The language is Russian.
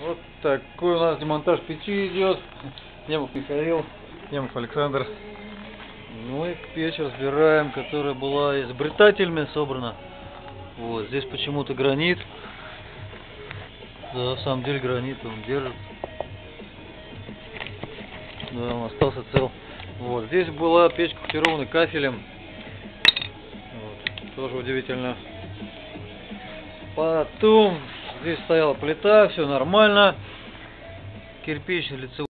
Вот такой у нас демонтаж печи идет. Немов Михаил, Немов Александр. Мы печь разбираем, которая была изобретателями собрана. Вот, здесь почему-то гранит. Да, на самом деле гранит он держит. Да, он остался цел. Вот, здесь была печь кафированная кафелем. Вот, тоже удивительно. Потом здесь стояла плита, все нормально. Кирпичный лицевой.